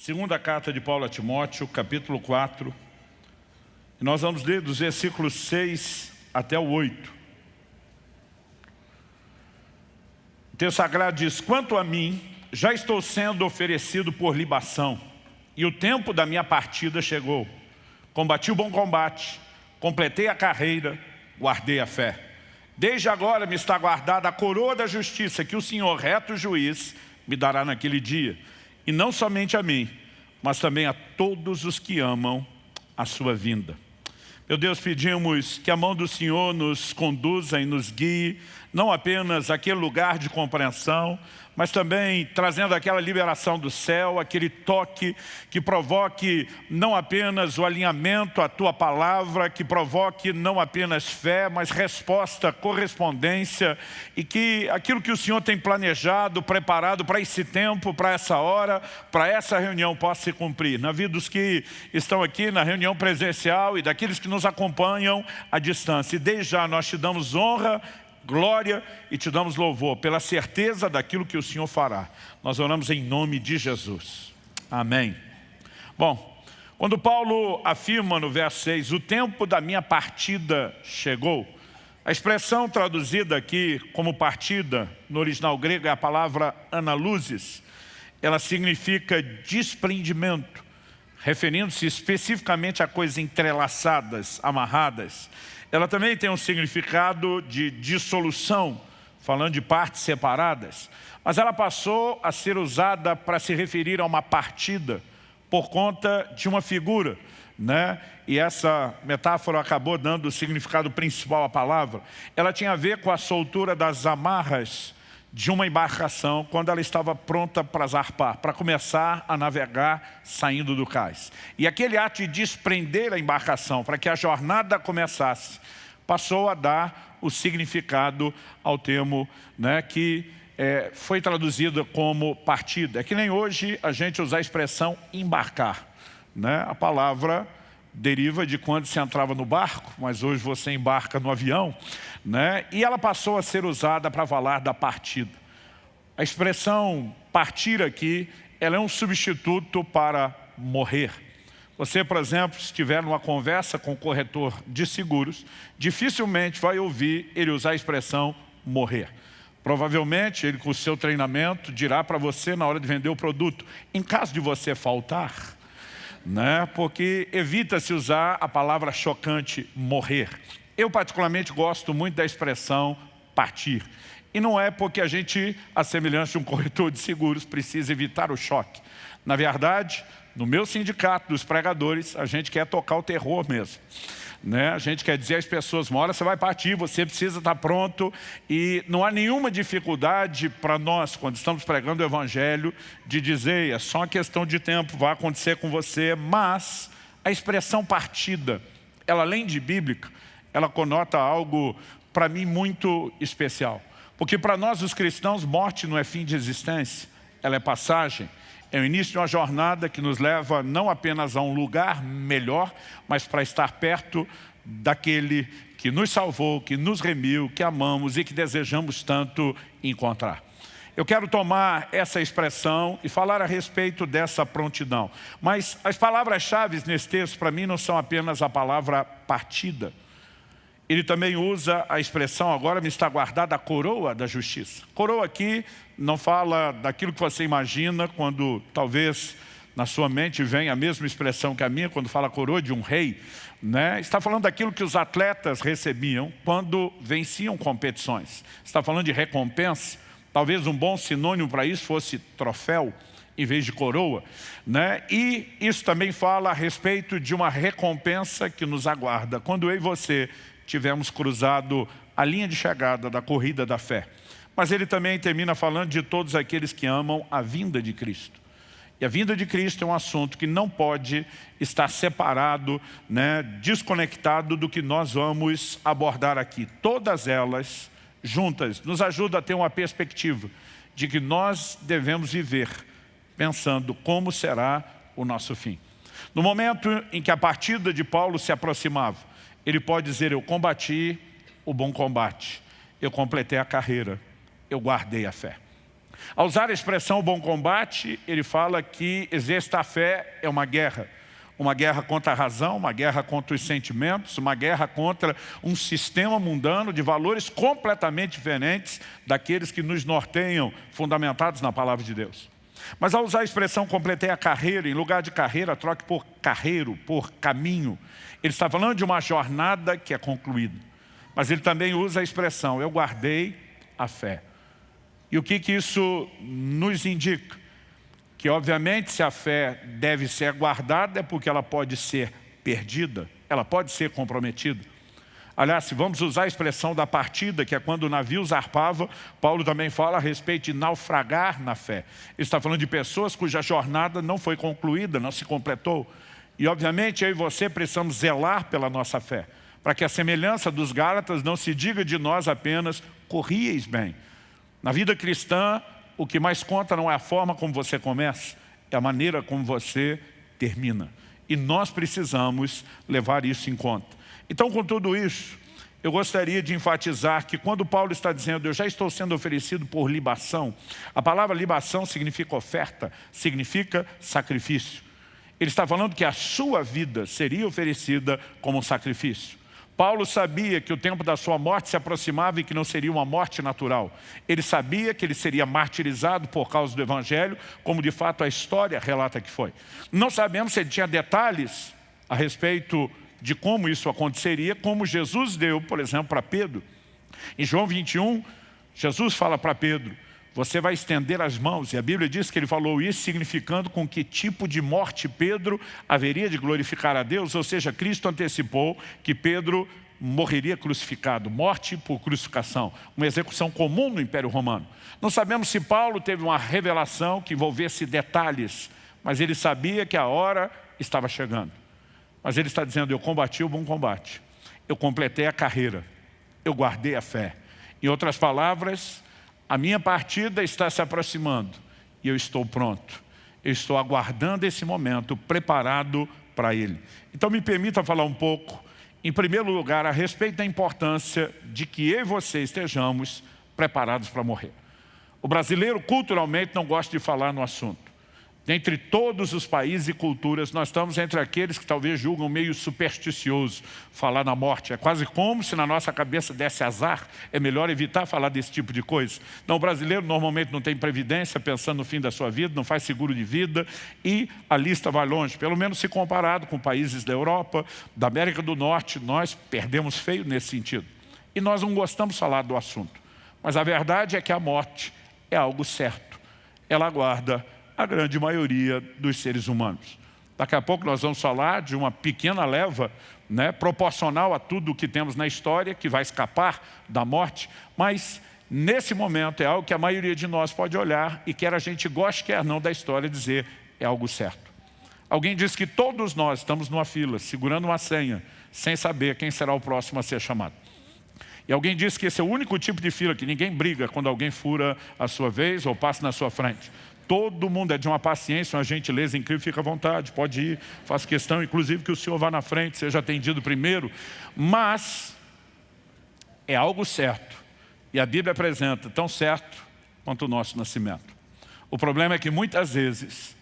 Segunda carta de Paulo a Timóteo, capítulo 4. E nós vamos ler dos versículos 6 até o 8. O texto sagrado diz, Quanto a mim, já estou sendo oferecido por libação, e o tempo da minha partida chegou. Combati o bom combate, completei a carreira, guardei a fé. Desde agora me está guardada a coroa da justiça que o Senhor, reto juiz, me dará naquele dia. E não somente a mim, mas também a todos os que amam a sua vinda. Meu Deus, pedimos que a mão do Senhor nos conduza e nos guie, não apenas aquele lugar de compreensão, mas também trazendo aquela liberação do céu, aquele toque que provoque não apenas o alinhamento à Tua palavra, que provoque não apenas fé, mas resposta, correspondência, e que aquilo que o Senhor tem planejado, preparado para esse tempo, para essa hora, para essa reunião possa se cumprir. Na vida dos que estão aqui na reunião presencial e daqueles que nos acompanham à distância. E desde já nós te damos honra glória e te damos louvor pela certeza daquilo que o Senhor fará. Nós oramos em nome de Jesus. Amém. Bom, quando Paulo afirma no verso 6, o tempo da minha partida chegou, a expressão traduzida aqui como partida, no original grego, é a palavra analusis. Ela significa desprendimento, referindo-se especificamente a coisas entrelaçadas, amarradas. Ela também tem um significado de dissolução, falando de partes separadas. Mas ela passou a ser usada para se referir a uma partida, por conta de uma figura. Né? E essa metáfora acabou dando o significado principal à palavra. Ela tinha a ver com a soltura das amarras de uma embarcação quando ela estava pronta para zarpar, para começar a navegar saindo do cais. E aquele ato de desprender a embarcação para que a jornada começasse, passou a dar o significado ao termo né, que é, foi traduzido como partida. É que nem hoje a gente usa a expressão embarcar. Né? A palavra deriva de quando se entrava no barco, mas hoje você embarca no avião, né? e ela passou a ser usada para falar da partida. A expressão partir aqui, ela é um substituto para morrer. Você, por exemplo, se estiver numa conversa com o corretor de seguros, dificilmente vai ouvir ele usar a expressão morrer. Provavelmente ele com o seu treinamento dirá para você na hora de vender o produto, em caso de você faltar, né? porque evita-se usar a palavra chocante morrer. Eu particularmente gosto muito da expressão partir. E não é porque a gente, a semelhança de um corretor de seguros, precisa evitar o choque. Na verdade, no meu sindicato dos pregadores, a gente quer tocar o terror mesmo. Né? A gente quer dizer às pessoas, uma hora você vai partir, você precisa estar pronto e não há nenhuma dificuldade para nós, quando estamos pregando o Evangelho, de dizer, é só uma questão de tempo, vai acontecer com você, mas a expressão partida, ela além de bíblica, ela conota algo para mim muito especial. Porque para nós os cristãos, morte não é fim de existência, ela é passagem. É o início de uma jornada que nos leva não apenas a um lugar melhor, mas para estar perto daquele que nos salvou, que nos remiu, que amamos e que desejamos tanto encontrar. Eu quero tomar essa expressão e falar a respeito dessa prontidão. Mas as palavras-chave nesse texto, para mim, não são apenas a palavra partida. Ele também usa a expressão, agora me está guardada a coroa da justiça. Coroa aqui não fala daquilo que você imagina quando talvez na sua mente vem a mesma expressão que a minha, quando fala coroa de um rei. Né? Está falando daquilo que os atletas recebiam quando venciam competições. Está falando de recompensa. Talvez um bom sinônimo para isso fosse troféu em vez de coroa. Né? E isso também fala a respeito de uma recompensa que nos aguarda. Quando eu e você tivermos cruzado a linha de chegada da corrida da fé. Mas ele também termina falando de todos aqueles que amam a vinda de Cristo. E a vinda de Cristo é um assunto que não pode estar separado, né, desconectado do que nós vamos abordar aqui. Todas elas, juntas, nos ajudam a ter uma perspectiva de que nós devemos viver pensando como será o nosso fim. No momento em que a partida de Paulo se aproximava, ele pode dizer, eu combati o bom combate, eu completei a carreira, eu guardei a fé. Ao usar a expressão bom combate, ele fala que exercer a fé é uma guerra. Uma guerra contra a razão, uma guerra contra os sentimentos, uma guerra contra um sistema mundano de valores completamente diferentes daqueles que nos norteiam, fundamentados na palavra de Deus. Mas ao usar a expressão completei a carreira, em lugar de carreira, troque por carreiro, por caminho. Ele está falando de uma jornada que é concluída. Mas ele também usa a expressão, eu guardei a fé. E o que, que isso nos indica? Que obviamente se a fé deve ser guardada é porque ela pode ser perdida, ela pode ser comprometida. Aliás, se vamos usar a expressão da partida, que é quando o navio zarpava, Paulo também fala a respeito de naufragar na fé. Ele está falando de pessoas cuja jornada não foi concluída, não se completou. E obviamente eu e você precisamos zelar pela nossa fé, para que a semelhança dos Gálatas não se diga de nós apenas, corrieis bem, na vida cristã, o que mais conta não é a forma como você começa, é a maneira como você termina. E nós precisamos levar isso em conta. Então, com tudo isso, eu gostaria de enfatizar que quando Paulo está dizendo eu já estou sendo oferecido por libação, a palavra libação significa oferta, significa sacrifício. Ele está falando que a sua vida seria oferecida como sacrifício. Paulo sabia que o tempo da sua morte se aproximava e que não seria uma morte natural. Ele sabia que ele seria martirizado por causa do Evangelho, como de fato a história relata que foi. Não sabemos se ele tinha detalhes a respeito de como isso aconteceria, como Jesus deu, por exemplo, para Pedro. Em João 21, Jesus fala para Pedro, você vai estender as mãos. E a Bíblia diz que ele falou isso significando com que tipo de morte Pedro haveria de glorificar a Deus. Ou seja, Cristo antecipou que Pedro morreria crucificado, morte por crucificação, uma execução comum no Império Romano. Não sabemos se Paulo teve uma revelação que envolvesse detalhes, mas ele sabia que a hora estava chegando. Mas ele está dizendo, eu combati o bom combate, eu completei a carreira, eu guardei a fé. Em outras palavras, a minha partida está se aproximando e eu estou pronto. Eu estou aguardando esse momento, preparado para ele. Então me permita falar um pouco, em primeiro lugar, a respeito da importância de que eu e você estejamos preparados para morrer. O brasileiro culturalmente não gosta de falar no assunto. Dentre todos os países e culturas, nós estamos entre aqueles que talvez julgam meio supersticioso falar na morte. É quase como se na nossa cabeça desse azar. É melhor evitar falar desse tipo de coisa. Não, o brasileiro normalmente não tem previdência, pensando no fim da sua vida, não faz seguro de vida e a lista vai longe. Pelo menos se comparado com países da Europa, da América do Norte, nós perdemos feio nesse sentido. E nós não gostamos de falar do assunto. Mas a verdade é que a morte é algo certo. Ela aguarda a grande maioria dos seres humanos. Daqui a pouco nós vamos falar de uma pequena leva né, proporcional a tudo o que temos na história, que vai escapar da morte, mas nesse momento é algo que a maioria de nós pode olhar e quer a gente goste, quer não da história, dizer é algo certo. Alguém diz que todos nós estamos numa fila, segurando uma senha, sem saber quem será o próximo a ser chamado. E alguém disse que esse é o único tipo de fila que ninguém briga quando alguém fura a sua vez ou passa na sua frente. Todo mundo é de uma paciência, uma gentileza incrível, fica à vontade, pode ir, faço questão, inclusive, que o senhor vá na frente, seja atendido primeiro. Mas é algo certo, e a Bíblia apresenta tão certo quanto o nosso nascimento. O problema é que muitas vezes,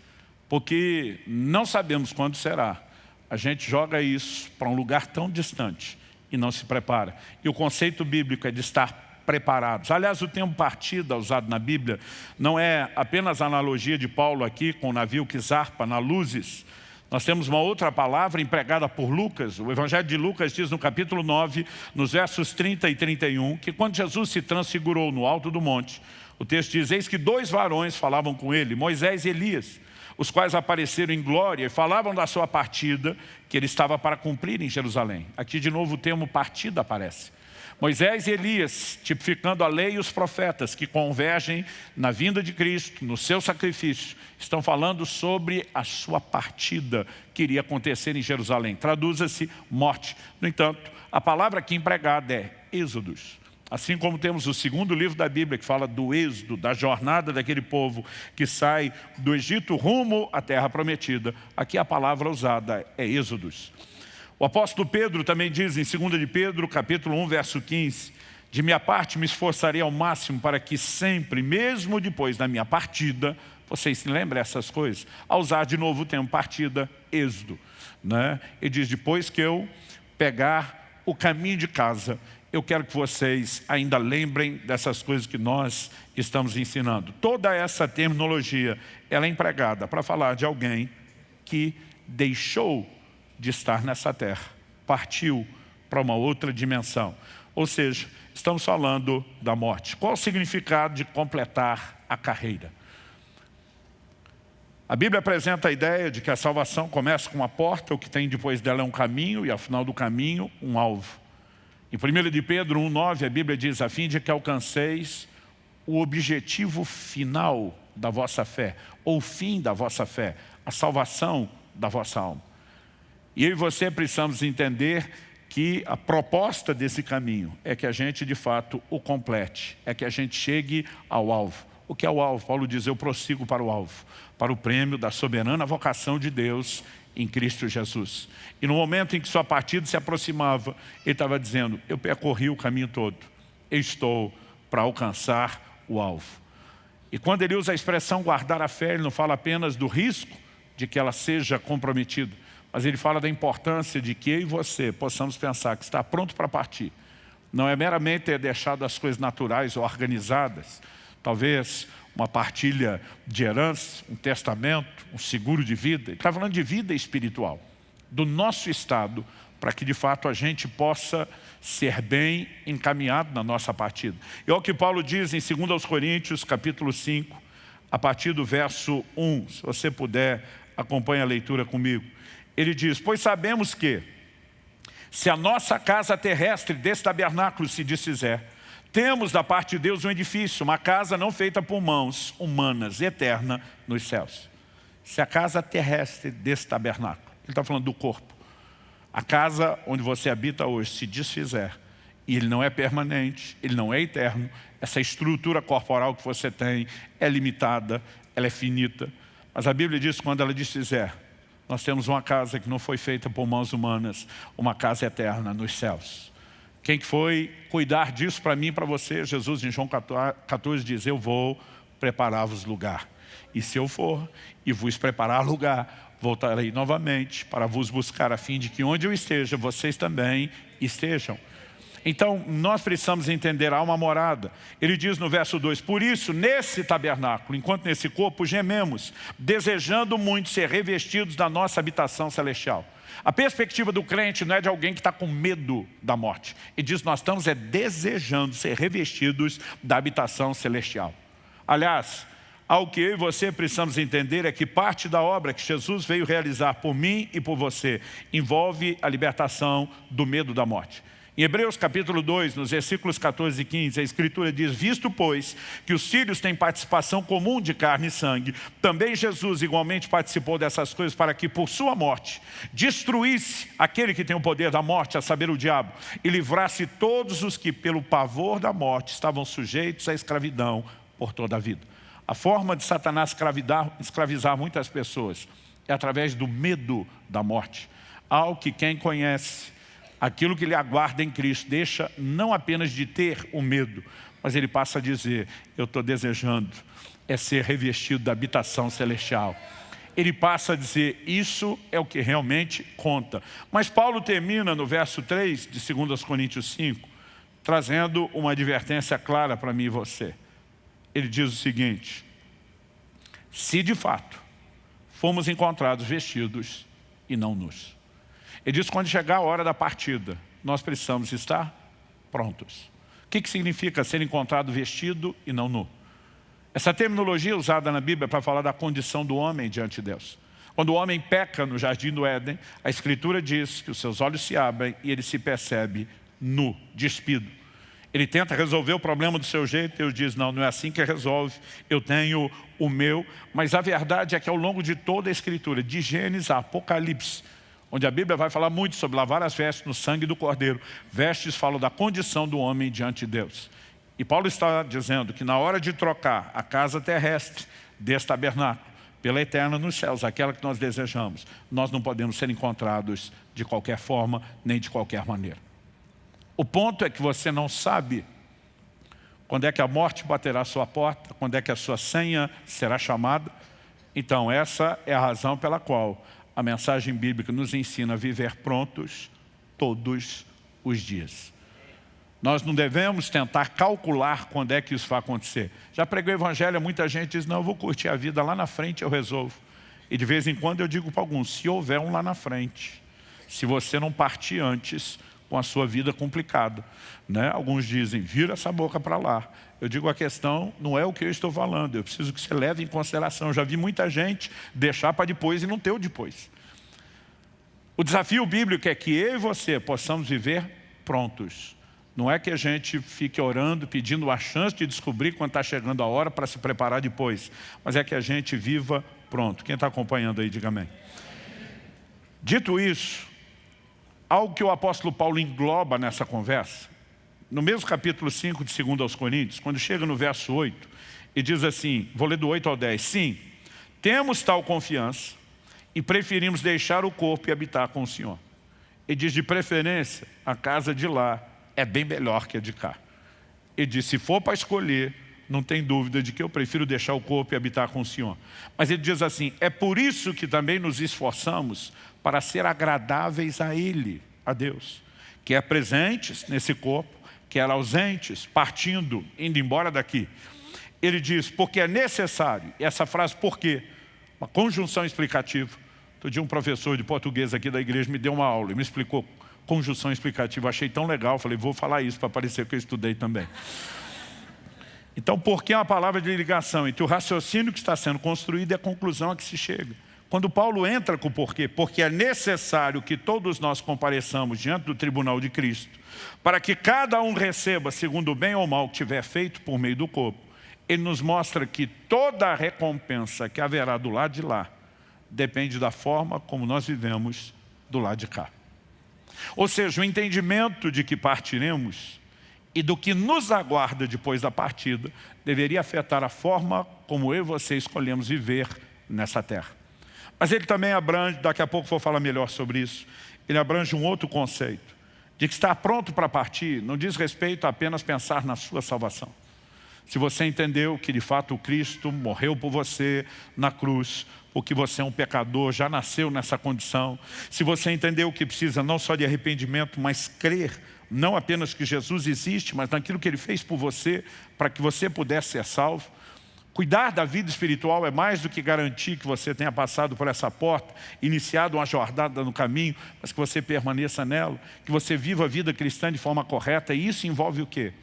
porque não sabemos quando será, a gente joga isso para um lugar tão distante e não se prepara. E o conceito bíblico é de estar preparados. Aliás, o termo partida usado na Bíblia não é apenas a analogia de Paulo aqui com o navio que zarpa na luzes. Nós temos uma outra palavra empregada por Lucas. O Evangelho de Lucas diz no capítulo 9, nos versos 30 e 31, que quando Jesus se transfigurou no alto do monte, o texto diz, eis que dois varões falavam com ele, Moisés e Elias, os quais apareceram em glória e falavam da sua partida, que ele estava para cumprir em Jerusalém. Aqui de novo o termo partida aparece. Moisés e Elias, tipificando a lei e os profetas que convergem na vinda de Cristo, no seu sacrifício, estão falando sobre a sua partida que iria acontecer em Jerusalém. Traduza-se morte. No entanto, a palavra aqui empregada é êxodos. Assim como temos o segundo livro da Bíblia que fala do êxodo, da jornada daquele povo que sai do Egito rumo à terra prometida, aqui a palavra usada é êxodos. O apóstolo Pedro também diz em 2 de Pedro, capítulo 1, verso 15, De minha parte, me esforçarei ao máximo para que sempre, mesmo depois da minha partida, vocês se lembrem essas coisas, a usar de novo o termo partida, êxodo. Né? E diz, depois que eu pegar o caminho de casa, eu quero que vocês ainda lembrem dessas coisas que nós estamos ensinando. Toda essa terminologia, ela é empregada para falar de alguém que deixou de estar nessa terra, partiu para uma outra dimensão. Ou seja, estamos falando da morte. Qual o significado de completar a carreira? A Bíblia apresenta a ideia de que a salvação começa com uma porta, o que tem depois dela é um caminho e ao final do caminho, um alvo. Em 1 de Pedro 1,9 a Bíblia diz, a fim de que alcanceis o objetivo final da vossa fé, ou o fim da vossa fé, a salvação da vossa alma. E eu e você precisamos entender que a proposta desse caminho é que a gente de fato o complete, é que a gente chegue ao alvo. O que é o alvo? Paulo diz, eu prossigo para o alvo, para o prêmio da soberana vocação de Deus em Cristo Jesus. E no momento em que sua partida se aproximava, ele estava dizendo, eu percorri o caminho todo, eu estou para alcançar o alvo. E quando ele usa a expressão guardar a fé, ele não fala apenas do risco de que ela seja comprometida, mas ele fala da importância de que eu e você possamos pensar que está pronto para partir. Não é meramente ter deixado as coisas naturais ou organizadas, talvez uma partilha de herança, um testamento, um seguro de vida. Ele está falando de vida espiritual, do nosso estado, para que de fato a gente possa ser bem encaminhado na nossa partida. E é o que Paulo diz em 2 Coríntios, capítulo 5, a partir do verso 1, se você puder, acompanhe a leitura comigo. Ele diz, pois sabemos que, se a nossa casa terrestre desse tabernáculo se desfizer, temos da parte de Deus um edifício, uma casa não feita por mãos humanas, eterna nos céus. Se a casa terrestre desse tabernáculo, ele está falando do corpo, a casa onde você habita hoje se desfizer, e ele não é permanente, ele não é eterno, essa estrutura corporal que você tem é limitada, ela é finita. Mas a Bíblia diz quando ela desfizer, nós temos uma casa que não foi feita por mãos humanas, uma casa eterna nos céus. Quem foi cuidar disso para mim e para você? Jesus em João 14 diz, eu vou preparar-vos lugar. E se eu for e vos preparar lugar, voltarei novamente para vos buscar, a fim de que onde eu esteja, vocês também estejam. Então, nós precisamos entender, há uma morada. Ele diz no verso 2, por isso, nesse tabernáculo, enquanto nesse corpo gememos, desejando muito ser revestidos da nossa habitação celestial. A perspectiva do crente não é de alguém que está com medo da morte. E diz, nós estamos é desejando ser revestidos da habitação celestial. Aliás, ao que eu e você precisamos entender é que parte da obra que Jesus veio realizar por mim e por você envolve a libertação do medo da morte. Em Hebreus capítulo 2, nos versículos 14 e 15, a Escritura diz, Visto, pois, que os filhos têm participação comum de carne e sangue, também Jesus igualmente participou dessas coisas para que, por sua morte, destruísse aquele que tem o poder da morte, a saber, o diabo, e livrasse todos os que, pelo pavor da morte, estavam sujeitos à escravidão por toda a vida. A forma de Satanás escravizar muitas pessoas é através do medo da morte. Algo que quem conhece aquilo que lhe aguarda em Cristo, deixa não apenas de ter o medo, mas ele passa a dizer, eu estou desejando é ser revestido da habitação celestial. Ele passa a dizer, isso é o que realmente conta. Mas Paulo termina no verso 3 de 2 Coríntios 5, trazendo uma advertência clara para mim e você. Ele diz o seguinte, se de fato fomos encontrados vestidos e não nus. Ele diz, quando chegar a hora da partida, nós precisamos estar prontos. O que, que significa ser encontrado vestido e não nu? Essa terminologia usada na Bíblia para falar da condição do homem diante de Deus. Quando o homem peca no jardim do Éden, a Escritura diz que os seus olhos se abrem e ele se percebe nu, despido. Ele tenta resolver o problema do seu jeito, Deus diz, não, não é assim que resolve, eu tenho o meu. Mas a verdade é que ao longo de toda a Escritura, de Gênesis a Apocalipse, onde a Bíblia vai falar muito sobre lavar as vestes no sangue do Cordeiro. Vestes falam da condição do homem diante de Deus. E Paulo está dizendo que na hora de trocar a casa terrestre desse tabernáculo pela eterna nos céus, aquela que nós desejamos, nós não podemos ser encontrados de qualquer forma, nem de qualquer maneira. O ponto é que você não sabe quando é que a morte baterá à sua porta, quando é que a sua senha será chamada. Então, essa é a razão pela qual a mensagem bíblica nos ensina a viver prontos todos os dias. Nós não devemos tentar calcular quando é que isso vai acontecer. Já preguei o evangelho, muita gente diz, não, eu vou curtir a vida, lá na frente eu resolvo. E de vez em quando eu digo para alguns, se houver um lá na frente, se você não partir antes com a sua vida complicada. Né? Alguns dizem, vira essa boca para lá. Eu digo, a questão não é o que eu estou falando, eu preciso que você leve em consideração. Eu já vi muita gente deixar para depois e não ter o depois. O desafio bíblico é que eu e você possamos viver prontos não é que a gente fique orando, pedindo a chance de descobrir quando está chegando a hora para se preparar depois. Mas é que a gente viva pronto. Quem está acompanhando aí, diga amém. Dito isso, algo que o apóstolo Paulo engloba nessa conversa, no mesmo capítulo 5 de 2 aos Coríntios, quando chega no verso 8, e diz assim, vou ler do 8 ao 10, Sim, temos tal confiança e preferimos deixar o corpo e habitar com o Senhor. E diz de preferência a casa de lá, é bem melhor que a de cá. E disse, se for para escolher, não tem dúvida de que eu prefiro deixar o corpo e habitar com o Senhor. Mas ele diz assim, é por isso que também nos esforçamos para ser agradáveis a Ele, a Deus. Que é presentes nesse corpo, que era ausentes, partindo, indo embora daqui. Ele diz, porque é necessário, e essa frase por quê? Uma conjunção explicativa. Outro dia um professor de português aqui da igreja me deu uma aula e me explicou conjunção explicativa. Achei tão legal, falei, vou falar isso para parecer que eu estudei também. Então, por que uma palavra de ligação entre o raciocínio que está sendo construído e a conclusão a que se chega? Quando Paulo entra com o porquê, porque é necessário que todos nós compareçamos diante do tribunal de Cristo, para que cada um receba segundo o bem ou mal que tiver feito por meio do corpo, ele nos mostra que toda a recompensa que haverá do lado de lá depende da forma como nós vivemos do lado de cá. Ou seja, o entendimento de que partiremos e do que nos aguarda depois da partida deveria afetar a forma como eu e você escolhemos viver nessa terra. Mas ele também abrange, daqui a pouco vou falar melhor sobre isso, ele abrange um outro conceito, de que estar pronto para partir não diz respeito a apenas pensar na sua salvação. Se você entendeu que de fato o Cristo morreu por você na cruz, porque você é um pecador, já nasceu nessa condição. Se você entendeu que precisa não só de arrependimento, mas crer, não apenas que Jesus existe, mas naquilo que Ele fez por você, para que você pudesse ser salvo. Cuidar da vida espiritual é mais do que garantir que você tenha passado por essa porta, iniciado uma jornada no caminho, mas que você permaneça nela, que você viva a vida cristã de forma correta. E isso envolve o quê?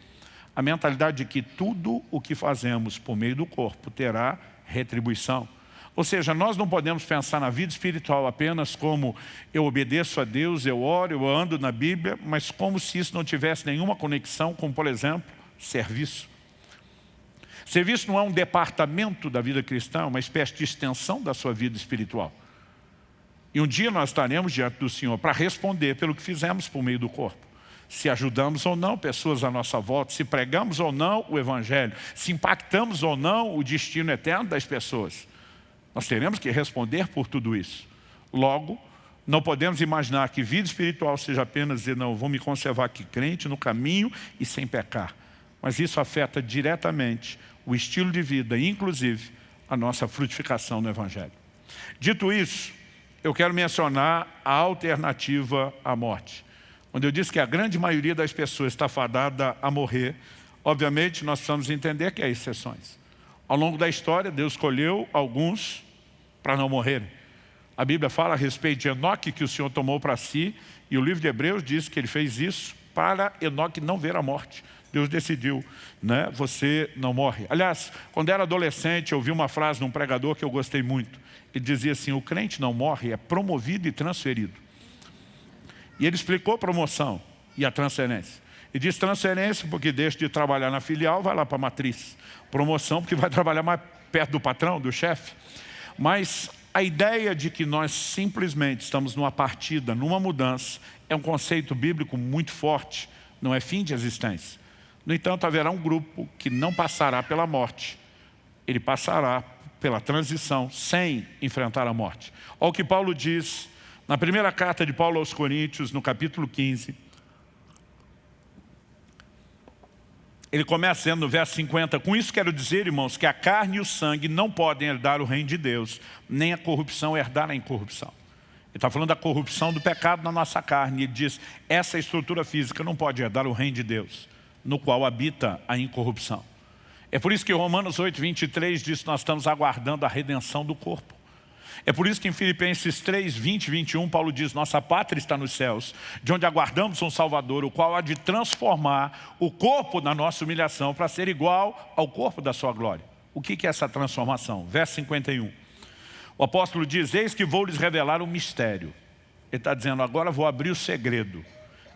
A mentalidade de que tudo o que fazemos por meio do corpo terá retribuição. Ou seja, nós não podemos pensar na vida espiritual apenas como eu obedeço a Deus, eu oro, eu ando na Bíblia, mas como se isso não tivesse nenhuma conexão com, por exemplo, serviço. Serviço não é um departamento da vida cristã, é uma espécie de extensão da sua vida espiritual. E um dia nós estaremos diante do Senhor para responder pelo que fizemos por meio do corpo. Se ajudamos ou não pessoas à nossa volta, se pregamos ou não o Evangelho, se impactamos ou não o destino eterno das pessoas. Nós teremos que responder por tudo isso. Logo, não podemos imaginar que vida espiritual seja apenas dizer, não, vou me conservar aqui crente no caminho e sem pecar. Mas isso afeta diretamente o estilo de vida, inclusive a nossa frutificação no Evangelho. Dito isso, eu quero mencionar a alternativa à morte. Quando eu disse que a grande maioria das pessoas está fadada a morrer, obviamente nós precisamos entender que há exceções. Ao longo da história, Deus escolheu alguns para não morrerem. A Bíblia fala a respeito de Enoque que o Senhor tomou para si, e o livro de Hebreus diz que ele fez isso para Enoque não ver a morte. Deus decidiu, né? você não morre. Aliás, quando era adolescente, eu ouvi uma frase de um pregador que eu gostei muito. Ele dizia assim, o crente não morre, é promovido e transferido. E ele explicou a promoção e a transferência. E diz transferência porque deixa de trabalhar na filial, vai lá para a matriz. Promoção porque vai trabalhar mais perto do patrão, do chefe. Mas a ideia de que nós simplesmente estamos numa partida, numa mudança, é um conceito bíblico muito forte, não é fim de existência. No entanto, haverá um grupo que não passará pela morte, ele passará pela transição sem enfrentar a morte. Olha o que Paulo diz na primeira carta de Paulo aos Coríntios, no capítulo 15, ele começa dizendo no verso 50, com isso quero dizer, irmãos, que a carne e o sangue não podem herdar o reino de Deus, nem a corrupção herdar a incorrupção. Ele está falando da corrupção do pecado na nossa carne. Ele diz, essa estrutura física não pode herdar o reino de Deus, no qual habita a incorrupção. É por isso que Romanos 8, 23 diz que nós estamos aguardando a redenção do corpo. É por isso que em Filipenses 3, 20 e 21, Paulo diz, nossa pátria está nos céus, de onde aguardamos um Salvador, o qual há de transformar o corpo da nossa humilhação para ser igual ao corpo da sua glória. O que é essa transformação? Verso 51. O apóstolo diz, eis que vou lhes revelar um mistério. Ele está dizendo, agora vou abrir o segredo.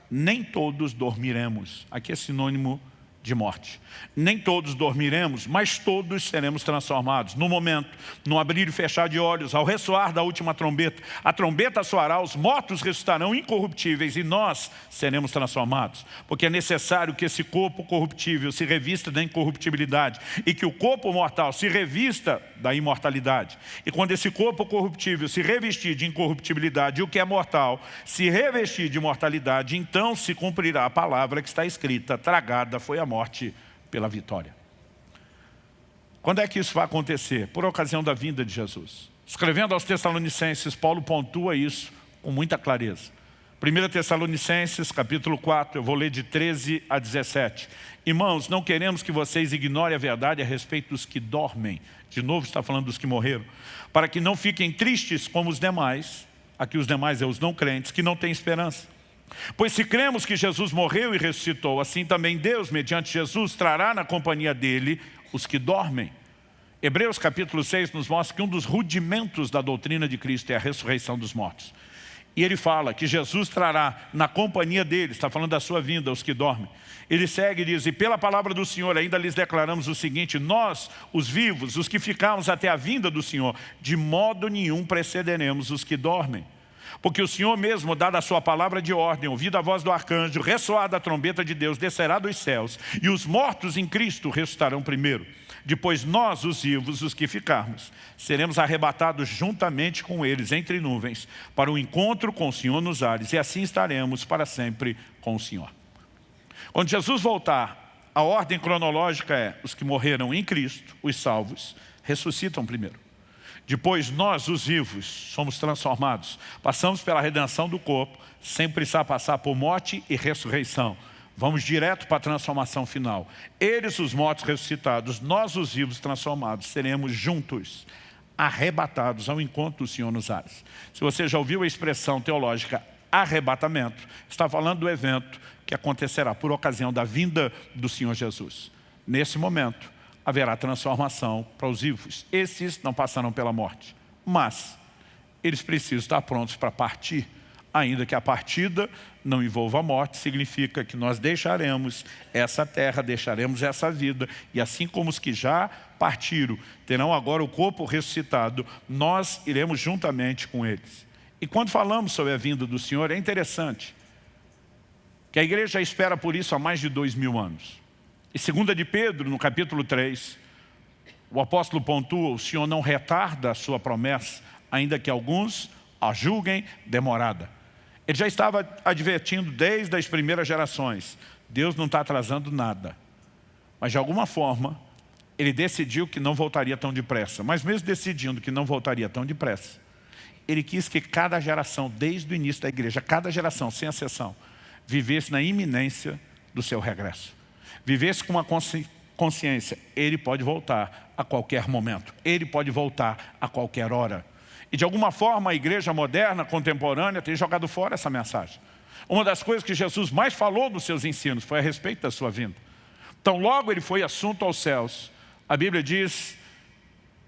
Nem todos dormiremos. Aqui é sinônimo de morte. Nem todos dormiremos, mas todos seremos transformados. No momento, no abrir e fechar de olhos, ao ressoar da última trombeta, a trombeta soará, os mortos ressuscitarão incorruptíveis e nós seremos transformados. Porque é necessário que esse corpo corruptível se revista da incorruptibilidade e que o corpo mortal se revista da imortalidade. E quando esse corpo corruptível se revestir de incorruptibilidade e o que é mortal se revestir de mortalidade, então se cumprirá a palavra que está escrita, tragada foi a morte morte pela vitória. Quando é que isso vai acontecer? Por ocasião da vinda de Jesus. Escrevendo aos Tessalonicenses, Paulo pontua isso com muita clareza. 1 Tessalonicenses, capítulo 4, eu vou ler de 13 a 17. Irmãos, não queremos que vocês ignorem a verdade a respeito dos que dormem. De novo está falando dos que morreram. Para que não fiquem tristes como os demais, aqui os demais é os não crentes, que não têm esperança. Pois se cremos que Jesus morreu e ressuscitou, assim também Deus, mediante Jesus, trará na companhia dele os que dormem. Hebreus capítulo 6 nos mostra que um dos rudimentos da doutrina de Cristo é a ressurreição dos mortos. E ele fala que Jesus trará na companhia dele, está falando da sua vinda, os que dormem. Ele segue e diz, e pela palavra do Senhor ainda lhes declaramos o seguinte, nós, os vivos, os que ficamos até a vinda do Senhor, de modo nenhum precederemos os que dormem. Porque o Senhor mesmo, dada a sua palavra de ordem, ouvida a voz do arcanjo, ressoada a trombeta de Deus, descerá dos céus, e os mortos em Cristo ressuscitarão primeiro. Depois nós, os vivos, os que ficarmos, seremos arrebatados juntamente com eles entre nuvens, para o encontro com o Senhor nos ares, e assim estaremos para sempre com o Senhor. Quando Jesus voltar, a ordem cronológica é, os que morreram em Cristo, os salvos, ressuscitam primeiro. Depois nós, os vivos, somos transformados. Passamos pela redenção do corpo, sem precisar passar por morte e ressurreição. Vamos direto para a transformação final. Eles, os mortos ressuscitados, nós, os vivos transformados, seremos juntos, arrebatados ao encontro do Senhor nos ares. Se você já ouviu a expressão teológica arrebatamento, está falando do evento que acontecerá por ocasião da vinda do Senhor Jesus. Nesse momento, haverá transformação para os vivos. Esses não passarão pela morte, mas eles precisam estar prontos para partir. Ainda que a partida não envolva a morte, significa que nós deixaremos essa terra, deixaremos essa vida, e assim como os que já partiram terão agora o corpo ressuscitado, nós iremos juntamente com eles. E quando falamos sobre a vinda do Senhor, é interessante que a igreja espera por isso há mais de dois mil anos. E segunda de Pedro, no capítulo 3, o apóstolo pontua, o Senhor não retarda a sua promessa, ainda que alguns a julguem demorada. Ele já estava advertindo desde as primeiras gerações, Deus não está atrasando nada. Mas de alguma forma, ele decidiu que não voltaria tão depressa. Mas mesmo decidindo que não voltaria tão depressa, ele quis que cada geração, desde o início da igreja, cada geração, sem exceção, vivesse na iminência do seu regresso vivesse com uma consciência, ele pode voltar a qualquer momento, ele pode voltar a qualquer hora. E de alguma forma a igreja moderna, contemporânea, tem jogado fora essa mensagem. Uma das coisas que Jesus mais falou nos seus ensinos foi a respeito da sua vinda. Então logo ele foi assunto aos céus. A Bíblia diz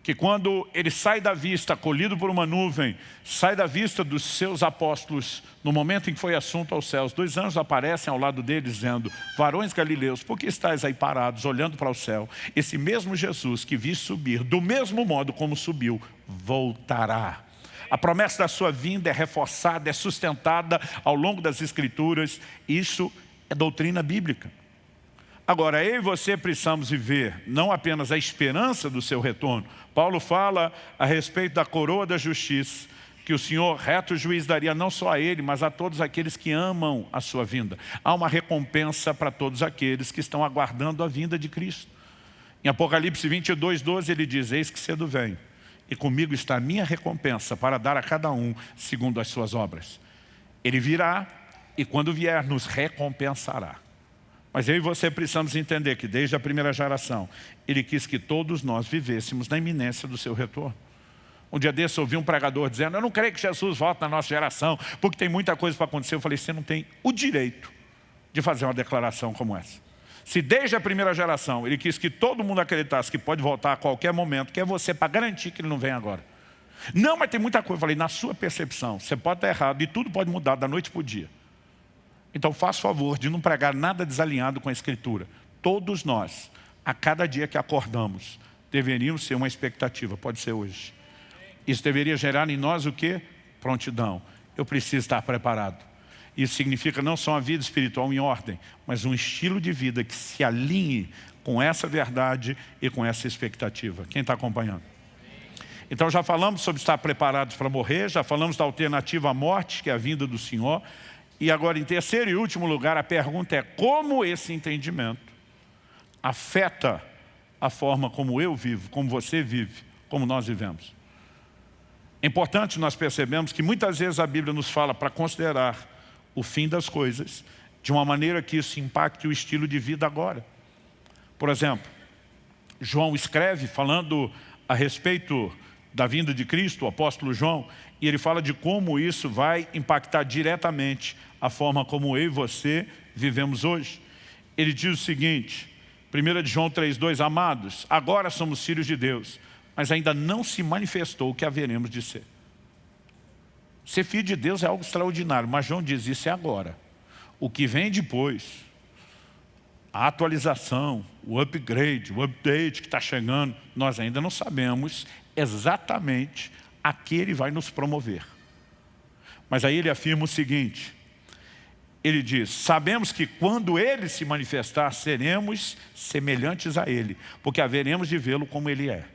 que quando ele sai da vista, acolhido por uma nuvem, sai da vista dos seus apóstolos, no momento em que foi assunto aos céus, dois anjos aparecem ao lado dele dizendo, varões galileus, por que estáis aí parados, olhando para o céu? Esse mesmo Jesus que vi subir, do mesmo modo como subiu, voltará. A promessa da sua vinda é reforçada, é sustentada ao longo das Escrituras. Isso é doutrina bíblica. Agora, eu e você precisamos viver não apenas a esperança do seu retorno. Paulo fala a respeito da coroa da justiça, que o Senhor, reto juiz, daria não só a ele, mas a todos aqueles que amam a sua vinda. Há uma recompensa para todos aqueles que estão aguardando a vinda de Cristo. Em Apocalipse 22, 12, ele diz, eis que cedo vem, e comigo está a minha recompensa para dar a cada um segundo as suas obras. Ele virá e quando vier nos recompensará. Mas eu e você precisamos entender que desde a primeira geração, Ele quis que todos nós vivêssemos na iminência do seu retorno. Um dia desse eu ouvi um pregador dizendo, eu não creio que Jesus volte na nossa geração, porque tem muita coisa para acontecer. Eu falei, você não tem o direito de fazer uma declaração como essa. Se desde a primeira geração ele quis que todo mundo acreditasse que pode voltar a qualquer momento, que é você para garantir que ele não vem agora. Não, mas tem muita coisa. Eu falei, na sua percepção, você pode estar errado e tudo pode mudar da noite para o dia. Então faça favor de não pregar nada desalinhado com a Escritura. Todos nós, a cada dia que acordamos, deveríamos ser uma expectativa, pode ser hoje. Isso deveria gerar em nós o quê? Prontidão. Eu preciso estar preparado. Isso significa não só uma vida espiritual em ordem, mas um estilo de vida que se alinhe com essa verdade e com essa expectativa. Quem está acompanhando? Então já falamos sobre estar preparados para morrer, já falamos da alternativa à morte, que é a vinda do Senhor. E agora, em terceiro e último lugar, a pergunta é como esse entendimento afeta a forma como eu vivo, como você vive, como nós vivemos. É importante nós percebemos que muitas vezes a Bíblia nos fala para considerar o fim das coisas de uma maneira que isso impacte o estilo de vida agora. Por exemplo, João escreve falando a respeito da vinda de Cristo, o apóstolo João, e ele fala de como isso vai impactar diretamente a forma como eu e você vivemos hoje. Ele diz o seguinte, 1 João 3,2, Amados, agora somos filhos de Deus, mas ainda não se manifestou o que haveremos de ser. Ser filho de Deus é algo extraordinário, mas João diz isso é agora. O que vem depois, a atualização, o upgrade, o update que está chegando, nós ainda não sabemos exatamente a que ele vai nos promover. Mas aí ele afirma o seguinte, ele diz, sabemos que quando ele se manifestar, seremos semelhantes a ele, porque haveremos de vê-lo como ele é.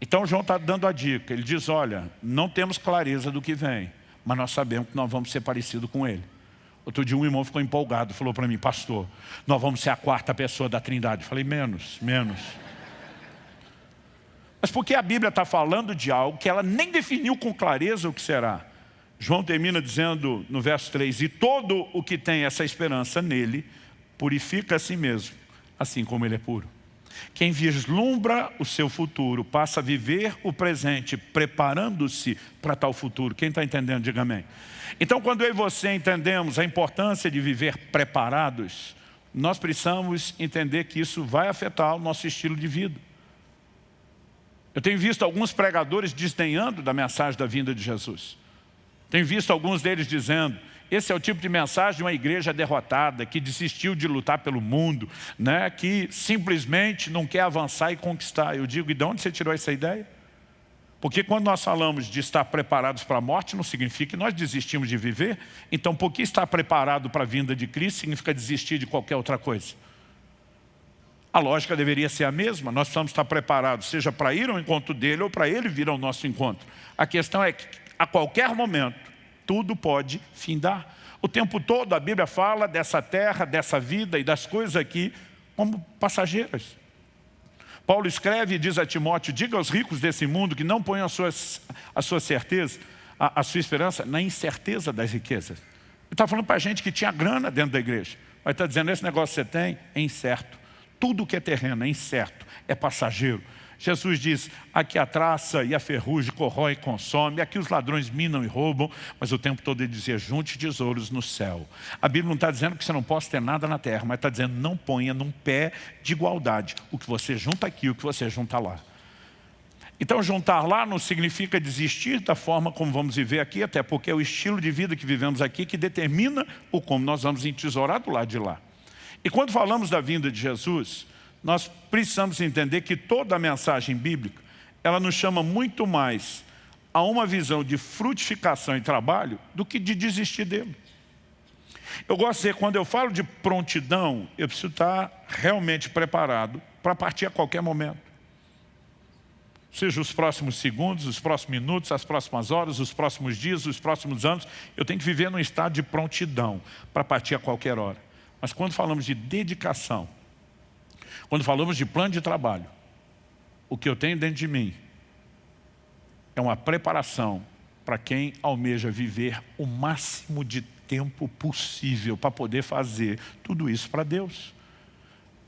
Então João está dando a dica, ele diz, olha, não temos clareza do que vem, mas nós sabemos que nós vamos ser parecidos com ele. Outro dia um irmão ficou empolgado, falou para mim, pastor, nós vamos ser a quarta pessoa da trindade. Eu falei, menos, menos. Mas porque a Bíblia está falando de algo que ela nem definiu com clareza o que será. João termina dizendo no verso 3, e todo o que tem essa esperança nele, purifica a si mesmo, assim como ele é puro. Quem vislumbra o seu futuro passa a viver o presente, preparando-se para tal futuro. Quem está entendendo, diga amém. Então, quando eu e você entendemos a importância de viver preparados, nós precisamos entender que isso vai afetar o nosso estilo de vida. Eu tenho visto alguns pregadores desdenhando da mensagem da vinda de Jesus. Tenho visto alguns deles dizendo, esse é o tipo de mensagem de uma igreja derrotada, que desistiu de lutar pelo mundo, né? que simplesmente não quer avançar e conquistar. Eu digo, e de onde você tirou essa ideia? Porque quando nós falamos de estar preparados para a morte, não significa que nós desistimos de viver. Então, por que estar preparado para a vinda de Cristo significa desistir de qualquer outra coisa? A lógica deveria ser a mesma, nós precisamos estar preparados, seja para ir ao encontro dele ou para ele vir ao nosso encontro. A questão é que a qualquer momento, tudo pode findar. O tempo todo a Bíblia fala dessa terra, dessa vida e das coisas aqui como passageiras. Paulo escreve e diz a Timóteo, diga aos ricos desse mundo que não ponham a sua, a sua certeza, a, a sua esperança na incerteza das riquezas. Ele está falando para a gente que tinha grana dentro da igreja. Mas está dizendo, esse negócio que você tem é incerto. Tudo que é terreno é incerto, é passageiro. Jesus diz, aqui a traça e a ferrugem corrói e consome, aqui os ladrões minam e roubam, mas o tempo todo ele dizia, junte tesouros no céu. A Bíblia não está dizendo que você não possa ter nada na terra, mas está dizendo, não ponha num pé de igualdade o que você junta aqui o que você junta lá. Então juntar lá não significa desistir da forma como vamos viver aqui, até porque é o estilo de vida que vivemos aqui que determina o como nós vamos entesourar do lado de lá. E quando falamos da vinda de Jesus, nós precisamos entender que toda a mensagem bíblica, ela nos chama muito mais a uma visão de frutificação e trabalho do que de desistir dele. Eu gosto de dizer, quando eu falo de prontidão, eu preciso estar realmente preparado para partir a qualquer momento. seja os próximos segundos, os próximos minutos, as próximas horas, os próximos dias, os próximos anos, eu tenho que viver num estado de prontidão para partir a qualquer hora. Mas quando falamos de dedicação, quando falamos de plano de trabalho, o que eu tenho dentro de mim é uma preparação para quem almeja viver o máximo de tempo possível para poder fazer tudo isso para Deus.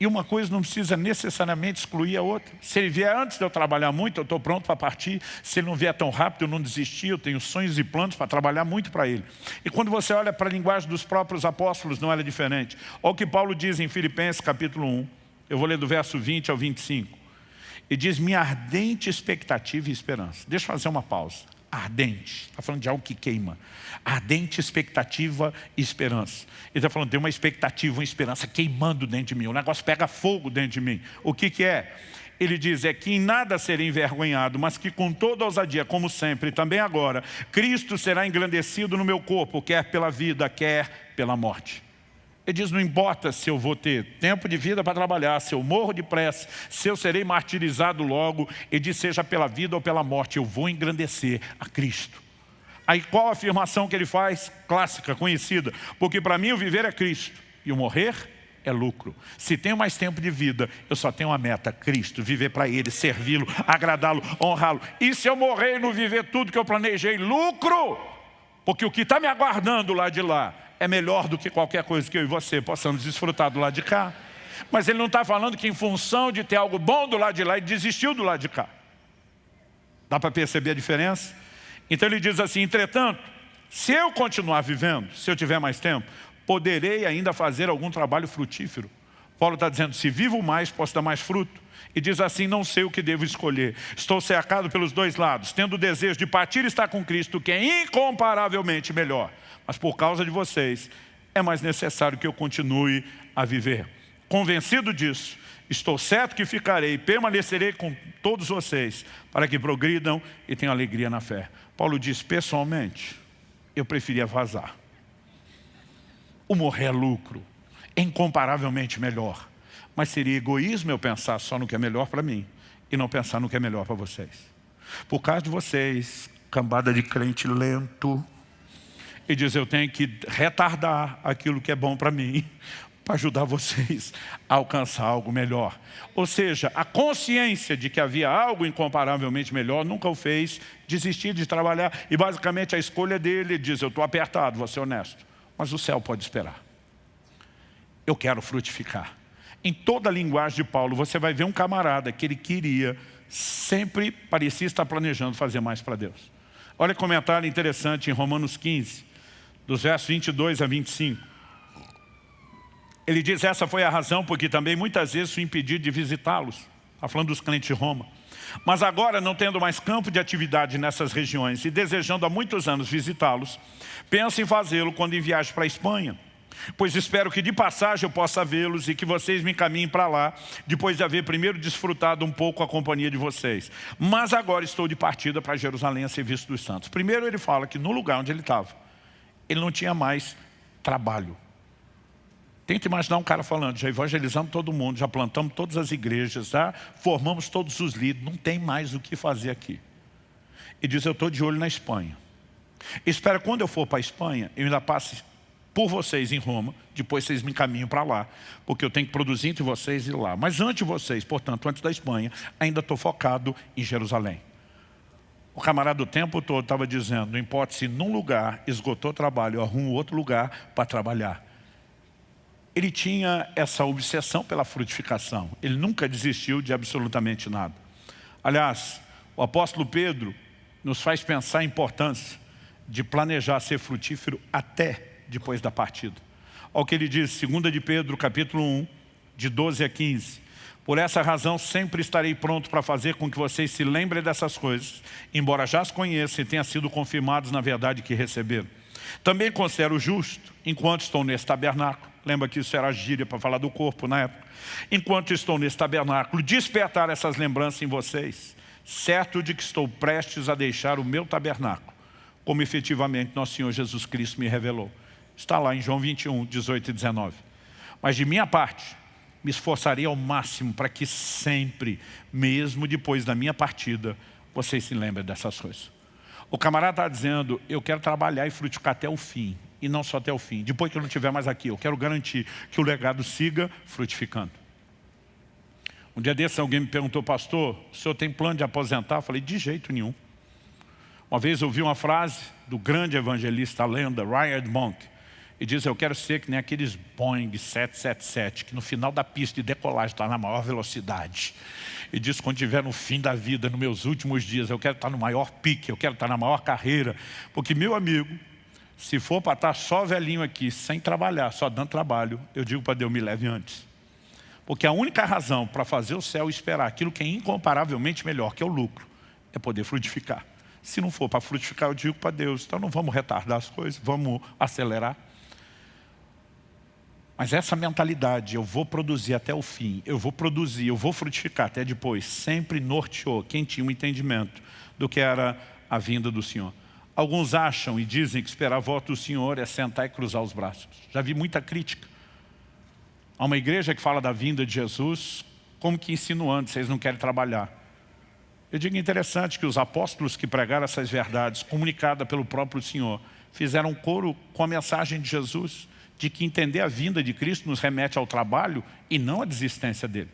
E uma coisa não precisa necessariamente excluir a outra. Se ele vier antes de eu trabalhar muito, eu estou pronto para partir. Se ele não vier tão rápido, eu não desistir, eu tenho sonhos e planos para trabalhar muito para ele. E quando você olha para a linguagem dos próprios apóstolos, não era diferente. Olha o que Paulo diz em Filipenses capítulo 1. Eu vou ler do verso 20 ao 25. E diz, minha ardente expectativa e esperança. Deixa eu fazer uma pausa ardente. Está falando de algo que queima. Ardente expectativa e esperança. Ele está falando, tem uma expectativa, uma esperança queimando dentro de mim. O negócio pega fogo dentro de mim. O que, que é? Ele diz, é que em nada serei envergonhado, mas que com toda ousadia, como sempre, também agora, Cristo será engrandecido no meu corpo, quer pela vida, quer pela morte. Ele diz, não importa se eu vou ter tempo de vida para trabalhar, se eu morro de pressa, se eu serei martirizado logo, ele diz, seja pela vida ou pela morte, eu vou engrandecer a Cristo. Aí qual a afirmação que ele faz? Clássica, conhecida. Porque para mim o viver é Cristo e o morrer é lucro. Se tenho mais tempo de vida, eu só tenho uma meta, Cristo, viver para Ele, servi-lo, agradá-lo, honrá-lo. E se eu morrer e não viver tudo que eu planejei, lucro! Porque o que está me aguardando lá de lá é melhor do que qualquer coisa que eu e você possamos desfrutar do lado de cá. Mas ele não está falando que em função de ter algo bom do lado de lá, ele desistiu do lado de cá. Dá para perceber a diferença? Então ele diz assim, entretanto, se eu continuar vivendo, se eu tiver mais tempo, poderei ainda fazer algum trabalho frutífero. Paulo está dizendo, se vivo mais, posso dar mais fruto. E diz assim, não sei o que devo escolher. Estou cercado pelos dois lados, tendo o desejo de partir e estar com Cristo, que é incomparavelmente melhor mas por causa de vocês é mais necessário que eu continue a viver. Convencido disso, estou certo que ficarei, permanecerei com todos vocês, para que progridam e tenham alegria na fé. Paulo diz, pessoalmente, eu preferia vazar. O morrer é lucro, é incomparavelmente melhor. Mas seria egoísmo eu pensar só no que é melhor para mim e não pensar no que é melhor para vocês. Por causa de vocês, cambada de crente lento, e diz, eu tenho que retardar aquilo que é bom para mim, para ajudar vocês a alcançar algo melhor. Ou seja, a consciência de que havia algo incomparavelmente melhor nunca o fez desistir de trabalhar. E basicamente a escolha dele diz, eu estou apertado, vou ser honesto, mas o céu pode esperar. Eu quero frutificar. Em toda a linguagem de Paulo, você vai ver um camarada que ele queria, sempre parecia estar planejando fazer mais para Deus. Olha o comentário interessante em Romanos 15, dos versos 22 a 25. Ele diz, essa foi a razão porque também muitas vezes fui impedido de visitá-los. Está falando dos clientes de Roma. Mas agora, não tendo mais campo de atividade nessas regiões e desejando há muitos anos visitá-los, penso em fazê-lo quando em viagem para a Espanha. Pois espero que de passagem eu possa vê-los e que vocês me encaminhem para lá, depois de haver primeiro desfrutado um pouco a companhia de vocês. Mas agora estou de partida para Jerusalém a serviço dos santos. Primeiro ele fala que no lugar onde ele estava, ele não tinha mais trabalho. Tenta imaginar um cara falando, já evangelizamos todo mundo, já plantamos todas as igrejas, já formamos todos os líderes, não tem mais o que fazer aqui. E diz, eu estou de olho na Espanha. Espera, quando eu for para a Espanha, eu ainda passe por vocês em Roma, depois vocês me encaminham para lá, porque eu tenho que produzir entre vocês e lá. Mas antes de vocês, portanto, antes da Espanha, ainda estou focado em Jerusalém. O camarada o tempo todo estava dizendo, não importa se num lugar esgotou trabalho, eu arrumo outro lugar para trabalhar. Ele tinha essa obsessão pela frutificação. Ele nunca desistiu de absolutamente nada. Aliás, o apóstolo Pedro nos faz pensar a importância de planejar ser frutífero até depois da partida. Olha o que ele diz, 2 de Pedro, capítulo 1, de 12 a 15. Por essa razão, sempre estarei pronto para fazer com que vocês se lembrem dessas coisas, embora já as conheçam e tenham sido confirmados na verdade que receberam. Também considero justo, enquanto estou nesse tabernáculo, lembra que isso era gíria para falar do corpo na época, enquanto estou nesse tabernáculo, despertar essas lembranças em vocês, certo de que estou prestes a deixar o meu tabernáculo, como efetivamente nosso Senhor Jesus Cristo me revelou. Está lá em João 21, 18 e 19. Mas de minha parte, me esforçarei ao máximo para que sempre, mesmo depois da minha partida, vocês se lembrem dessas coisas. O camarada está dizendo, eu quero trabalhar e frutificar até o fim, e não só até o fim. Depois que eu não estiver mais aqui, eu quero garantir que o legado siga frutificando. Um dia desse alguém me perguntou, pastor, o senhor tem plano de aposentar? Eu falei, de jeito nenhum. Uma vez eu ouvi uma frase do grande evangelista, a lenda, Ryan Monk, e diz, eu quero ser que nem aqueles Boeing 777, que no final da pista de decolagem está na maior velocidade. E diz, quando estiver no fim da vida, nos meus últimos dias, eu quero estar no maior pique, eu quero estar na maior carreira. Porque, meu amigo, se for para estar só velhinho aqui, sem trabalhar, só dando trabalho, eu digo para Deus, me leve antes. Porque a única razão para fazer o céu esperar aquilo que é incomparavelmente melhor, que é o lucro, é poder frutificar. Se não for para frutificar, eu digo para Deus, então não vamos retardar as coisas, vamos acelerar. Mas essa mentalidade, eu vou produzir até o fim, eu vou produzir, eu vou frutificar até depois, sempre norteou quem tinha um entendimento do que era a vinda do Senhor. Alguns acham e dizem que esperar a volta do Senhor é sentar e cruzar os braços. Já vi muita crítica. Há uma igreja que fala da vinda de Jesus, como que insinuando, vocês não querem trabalhar. Eu digo interessante que os apóstolos que pregaram essas verdades, comunicadas pelo próprio Senhor, fizeram coro com a mensagem de Jesus, de que entender a vinda de Cristo nos remete ao trabalho e não à desistência dele.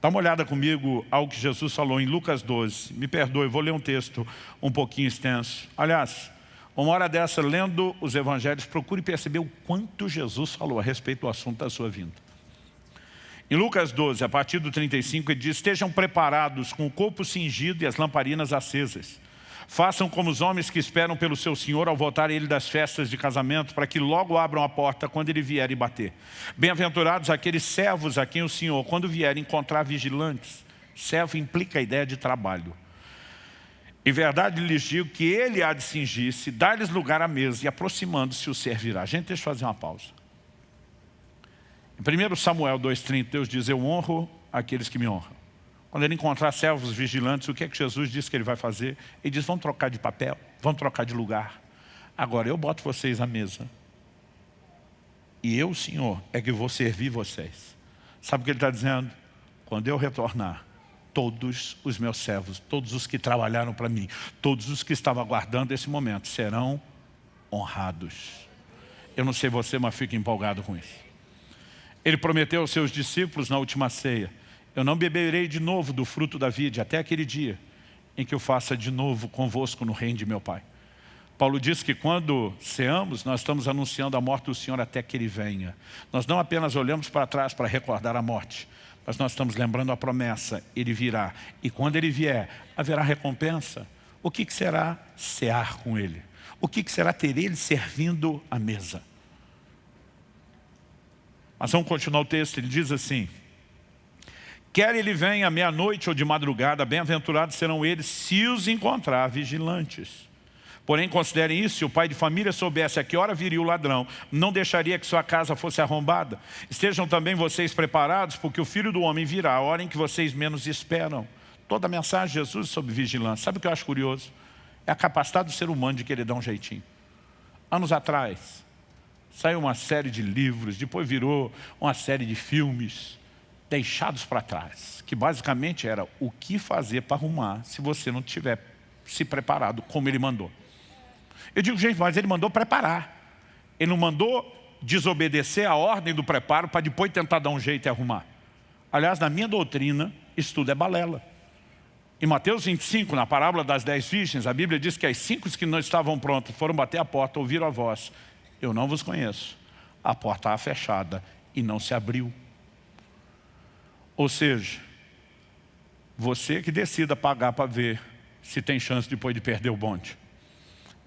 Dá uma olhada comigo ao que Jesus falou em Lucas 12. Me perdoe, vou ler um texto um pouquinho extenso. Aliás, uma hora dessa, lendo os evangelhos, procure perceber o quanto Jesus falou a respeito do assunto da sua vinda. Em Lucas 12, a partir do 35, ele diz, estejam preparados com o corpo cingido e as lamparinas acesas. Façam como os homens que esperam pelo seu Senhor ao voltar ele das festas de casamento, para que logo abram a porta quando ele vier e bater. Bem-aventurados aqueles servos a quem o Senhor, quando vier, encontrar vigilantes. Servo implica a ideia de trabalho. Em verdade lhes digo que ele há de cingir-se, dar-lhes lugar à mesa e aproximando-se o servirá. Gente, deixa eu fazer uma pausa. Em 1 Samuel 2,30, Deus diz, eu honro aqueles que me honram. Quando ele encontrar servos vigilantes, o que é que Jesus diz que ele vai fazer? Ele diz, vão trocar de papel, vão trocar de lugar. Agora, eu boto vocês à mesa. E eu, Senhor, é que vou servir vocês. Sabe o que ele está dizendo? Quando eu retornar, todos os meus servos, todos os que trabalharam para mim, todos os que estavam aguardando esse momento, serão honrados. Eu não sei você, mas fico empolgado com isso. Ele prometeu aos seus discípulos na última ceia, eu não beberei de novo do fruto da vide até aquele dia em que eu faça de novo convosco no reino de meu Pai. Paulo diz que quando ceamos, nós estamos anunciando a morte do Senhor até que Ele venha. Nós não apenas olhamos para trás para recordar a morte, mas nós estamos lembrando a promessa, Ele virá. E quando Ele vier, haverá recompensa. O que, que será cear com Ele? O que, que será ter Ele servindo à mesa? Mas vamos continuar o texto, ele diz assim, Quer ele venha meia-noite ou de madrugada, bem-aventurados serão eles se os encontrar vigilantes. Porém, considerem isso, se o pai de família soubesse a que hora viria o ladrão, não deixaria que sua casa fosse arrombada. Estejam também vocês preparados, porque o Filho do Homem virá a hora em que vocês menos esperam. Toda a mensagem de Jesus sobre vigilância. Sabe o que eu acho curioso? É a capacidade do ser humano de querer dar um jeitinho. Anos atrás, saiu uma série de livros, depois virou uma série de filmes deixados para trás, que basicamente era o que fazer para arrumar se você não tiver se preparado como ele mandou. Eu digo, gente, mas ele mandou preparar. Ele não mandou desobedecer a ordem do preparo para depois tentar dar um jeito e arrumar. Aliás, na minha doutrina, isso tudo é balela. Em Mateus 25, na parábola das dez virgens, a Bíblia diz que as cinco que não estavam prontas foram bater a porta, ouviram a voz. Eu não vos conheço. A porta estava fechada e não se abriu. Ou seja, você que decida pagar para ver se tem chance depois de perder o bonde.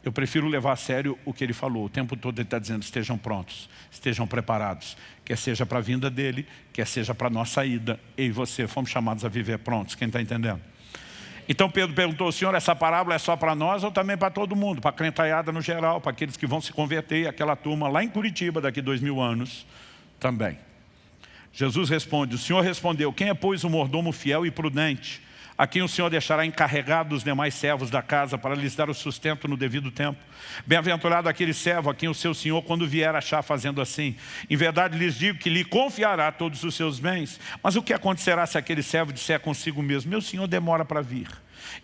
Eu prefiro levar a sério o que ele falou. O tempo todo ele está dizendo, estejam prontos, estejam preparados. Quer seja para a vinda dele, quer seja para a nossa ida. Eu e você fomos chamados a viver prontos. Quem está entendendo? Então Pedro perguntou, Senhor, essa parábola é só para nós ou também para todo mundo? Para a crentaiada no geral, para aqueles que vão se converter, aquela turma lá em Curitiba daqui dois mil anos também. Jesus responde, o Senhor respondeu, quem é pois o mordomo fiel e prudente, a quem o Senhor deixará encarregado dos demais servos da casa para lhes dar o sustento no devido tempo. Bem-aventurado aquele servo a quem o seu Senhor, quando vier achar fazendo assim. Em verdade lhes digo que lhe confiará todos os seus bens. Mas o que acontecerá se aquele servo disser consigo mesmo, meu Senhor demora para vir?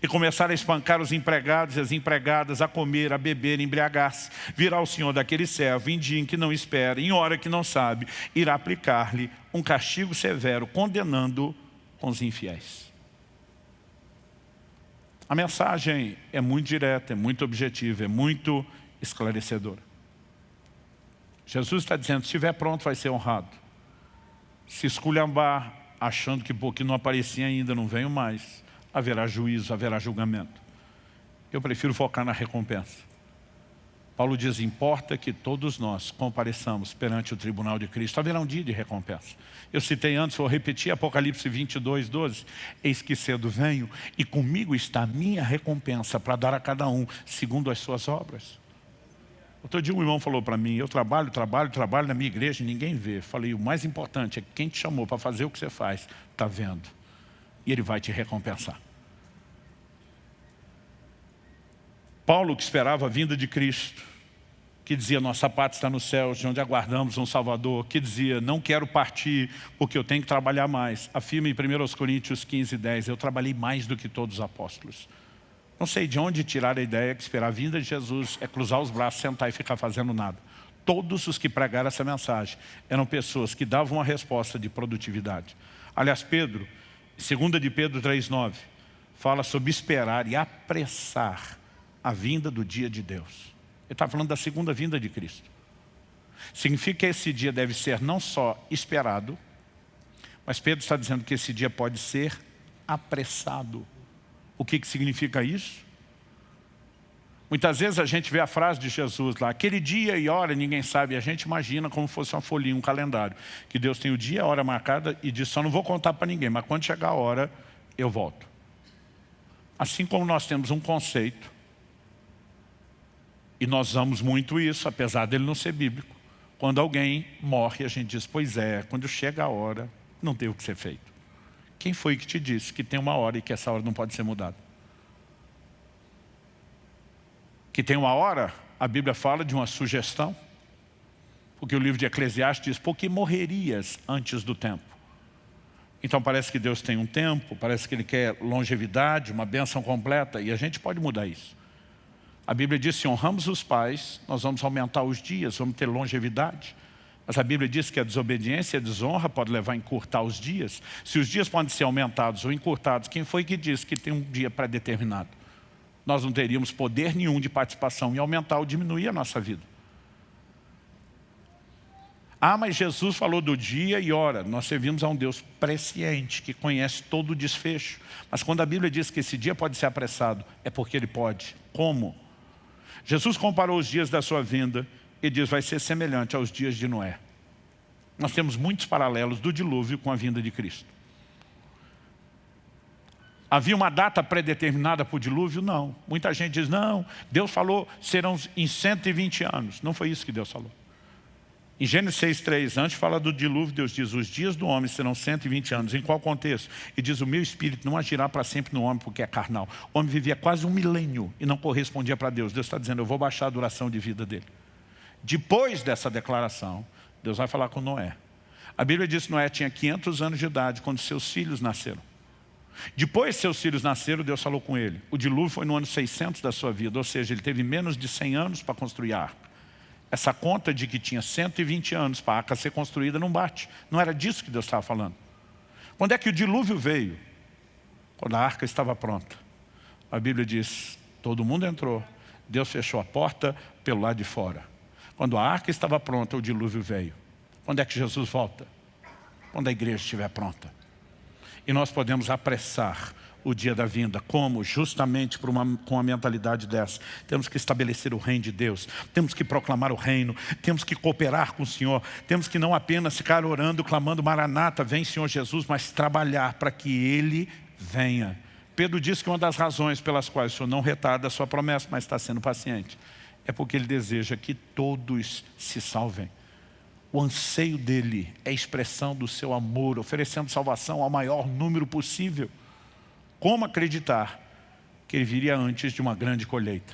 E começar a espancar os empregados e as empregadas, a comer, a beber, embriagar-se. Virá o Senhor daquele servo, em dia em que não espera, em hora que não sabe, irá aplicar-lhe um castigo severo, condenando com os infiéis. A mensagem é muito direta, é muito objetiva, é muito esclarecedora. Jesus está dizendo, se estiver pronto vai ser honrado. Se esculhambar, achando que porque não aparecia ainda, não venho mais, haverá juízo, haverá julgamento. Eu prefiro focar na recompensa. Paulo diz, importa que todos nós compareçamos perante o tribunal de Cristo. Haverá um dia de recompensa. Eu citei antes, vou repetir, Apocalipse 22, 12. Eis que cedo venho e comigo está a minha recompensa para dar a cada um segundo as suas obras. Outro dia um irmão falou para mim, eu trabalho, trabalho, trabalho na minha igreja, ninguém vê. Falei, o mais importante é que quem te chamou para fazer o que você faz, está vendo. E ele vai te recompensar. Paulo, que esperava a vinda de Cristo, que dizia, nossa pátria está no céu, de onde aguardamos um Salvador, que dizia, não quero partir porque eu tenho que trabalhar mais. Afirma em 1 Coríntios 15, 10, eu trabalhei mais do que todos os apóstolos. Não sei de onde tirar a ideia que esperar a vinda de Jesus é cruzar os braços, sentar e ficar fazendo nada. Todos os que pregaram essa mensagem eram pessoas que davam uma resposta de produtividade. Aliás, Pedro, 2 de Pedro 3,9, fala sobre esperar e apressar a vinda do dia de Deus. Ele está falando da segunda vinda de Cristo. Significa que esse dia deve ser não só esperado, mas Pedro está dizendo que esse dia pode ser apressado. O que, que significa isso? Muitas vezes a gente vê a frase de Jesus lá, aquele dia e hora ninguém sabe, a gente imagina como fosse uma folhinha, um calendário, que Deus tem o dia e a hora marcada e diz, só não vou contar para ninguém, mas quando chegar a hora, eu volto. Assim como nós temos um conceito e nós usamos muito isso, apesar dele não ser bíblico. Quando alguém morre, a gente diz, pois é, quando chega a hora, não tem o que ser feito. Quem foi que te disse que tem uma hora e que essa hora não pode ser mudada? Que tem uma hora, a Bíblia fala de uma sugestão, porque o livro de Eclesiastes diz, porque morrerias antes do tempo. Então parece que Deus tem um tempo, parece que Ele quer longevidade, uma bênção completa, e a gente pode mudar isso. A Bíblia diz, se honramos os pais, nós vamos aumentar os dias, vamos ter longevidade. Mas a Bíblia diz que a desobediência e a desonra pode levar a encurtar os dias. Se os dias podem ser aumentados ou encurtados, quem foi que disse que tem um dia pré-determinado? Nós não teríamos poder nenhum de participação em aumentar ou diminuir a nossa vida. Ah, mas Jesus falou do dia e hora. Nós servimos a um Deus presciente, que conhece todo o desfecho. Mas quando a Bíblia diz que esse dia pode ser apressado, é porque ele pode. Como? Jesus comparou os dias da sua vinda e diz, vai ser semelhante aos dias de Noé. Nós temos muitos paralelos do dilúvio com a vinda de Cristo. Havia uma data predeterminada para o dilúvio? Não. Muita gente diz, não, Deus falou, serão em 120 anos. Não foi isso que Deus falou. Em Gênesis 6,3, antes fala do dilúvio, Deus diz, os dias do homem serão 120 anos. Em qual contexto? E diz, o meu espírito não agirá para sempre no homem porque é carnal. O homem vivia quase um milênio e não correspondia para Deus. Deus está dizendo, eu vou baixar a duração de vida dele. Depois dessa declaração, Deus vai falar com Noé. A Bíblia diz que Noé tinha 500 anos de idade quando seus filhos nasceram. Depois seus filhos nasceram, Deus falou com ele. O dilúvio foi no ano 600 da sua vida, ou seja, ele teve menos de 100 anos para construir a arca. Essa conta de que tinha 120 anos para a arca ser construída não bate. Não era disso que Deus estava falando. Quando é que o dilúvio veio? Quando a arca estava pronta. A Bíblia diz, todo mundo entrou. Deus fechou a porta pelo lado de fora. Quando a arca estava pronta, o dilúvio veio. Quando é que Jesus volta? Quando a igreja estiver pronta. E nós podemos apressar o dia da vinda. Como? Justamente uma, com a mentalidade dessa. Temos que estabelecer o reino de Deus. Temos que proclamar o reino. Temos que cooperar com o Senhor. Temos que não apenas ficar orando, clamando Maranata, vem Senhor Jesus, mas trabalhar para que Ele venha. Pedro diz que uma das razões pelas quais o Senhor não retarda a sua promessa, mas está sendo paciente, é porque Ele deseja que todos se salvem. O anseio dele é expressão do seu amor, oferecendo salvação ao maior número possível. Como acreditar que ele viria antes de uma grande colheita.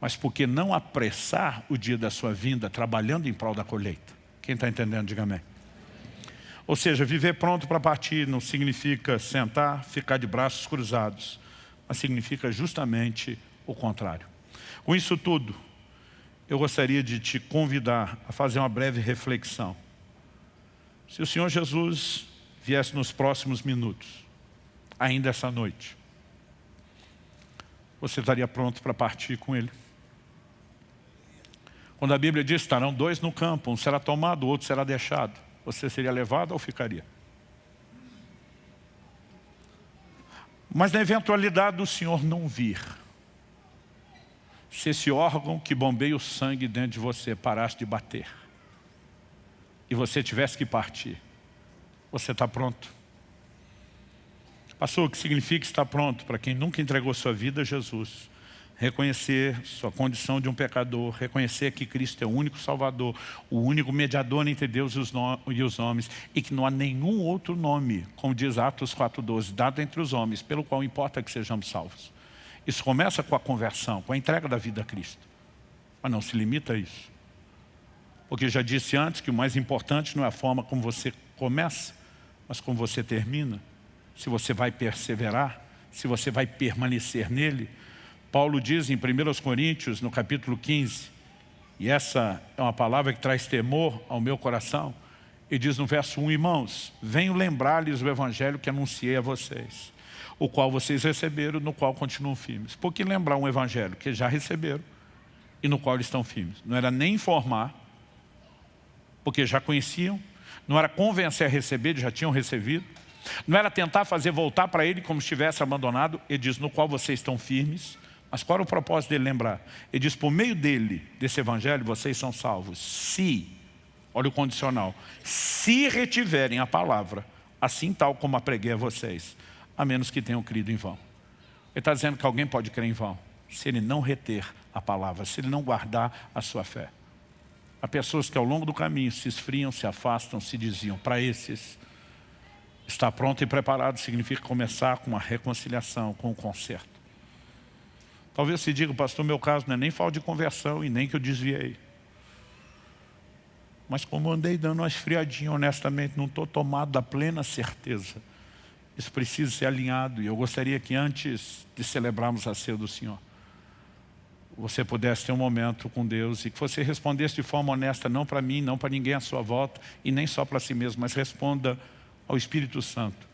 Mas por que não apressar o dia da sua vinda trabalhando em prol da colheita? Quem está entendendo, diga amém. Ou seja, viver pronto para partir não significa sentar, ficar de braços cruzados, mas significa justamente o contrário. Com isso tudo, eu gostaria de te convidar a fazer uma breve reflexão. Se o Senhor Jesus viesse nos próximos minutos, ainda essa noite, você estaria pronto para partir com Ele? Quando a Bíblia diz, estarão dois no campo, um será tomado, o outro será deixado. Você seria levado ou ficaria? Mas na eventualidade do Senhor não vir, se esse órgão que bombeia o sangue dentro de você parasse de bater, e você tivesse que partir, você está pronto? Pastor, o que significa estar pronto? Para quem nunca entregou sua vida a Jesus, reconhecer sua condição de um pecador, reconhecer que Cristo é o único Salvador, o único mediador entre Deus e os, e os homens, e que não há nenhum outro nome, como diz Atos 4,12, dado entre os homens, pelo qual importa que sejamos salvos. Isso começa com a conversão, com a entrega da vida a Cristo. Mas não se limita a isso. Porque já disse antes que o mais importante não é a forma como você começa, mas como você termina. Se você vai perseverar, se você vai permanecer nele, Paulo diz em 1 Coríntios, no capítulo 15, e essa é uma palavra que traz temor ao meu coração, e diz no verso 1, irmãos, venho lembrar-lhes o evangelho que anunciei a vocês, o qual vocês receberam, no qual continuam firmes. Por que lembrar um evangelho que já receberam e no qual estão firmes? Não era nem informar, porque já conheciam, não era convencer a receber, já tinham recebido, não era tentar fazer voltar para ele como estivesse abandonado, ele diz, no qual vocês estão firmes, mas qual era o propósito dele lembrar? Ele diz, por meio dele, desse evangelho, vocês são salvos. Se, olha o condicional, se retiverem a palavra, assim tal como a preguei a vocês, a menos que tenham crido em vão. Ele está dizendo que alguém pode crer em vão, se ele não reter a palavra, se ele não guardar a sua fé. Há pessoas que ao longo do caminho se esfriam, se afastam, se desviam. Para esses, estar pronto e preparado significa começar com uma reconciliação, com um conserto. Talvez se diga, pastor, meu caso não é nem falta de conversão e nem que eu desviei. Mas como andei dando uma esfriadinha, honestamente, não estou tomado da plena certeza. Isso precisa ser alinhado. E eu gostaria que antes de celebrarmos a ceia do Senhor, você pudesse ter um momento com Deus e que você respondesse de forma honesta, não para mim, não para ninguém à sua volta e nem só para si mesmo, mas responda ao Espírito Santo.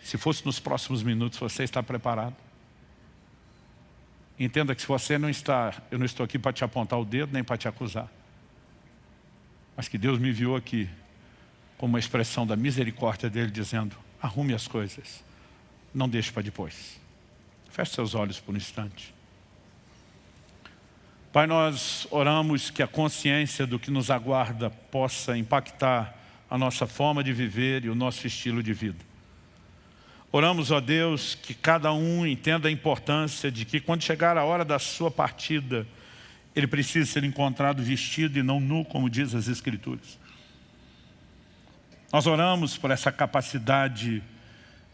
Se fosse nos próximos minutos, você está preparado? Entenda que se você não está, eu não estou aqui para te apontar o dedo, nem para te acusar. Mas que Deus me enviou aqui como uma expressão da misericórdia dEle, dizendo, arrume as coisas, não deixe para depois. Feche seus olhos por um instante. Pai, nós oramos que a consciência do que nos aguarda possa impactar a nossa forma de viver e o nosso estilo de vida. Oramos, ó Deus, que cada um entenda a importância de que quando chegar a hora da sua partida, ele precisa ser encontrado vestido e não nu, como diz as Escrituras. Nós oramos por essa capacidade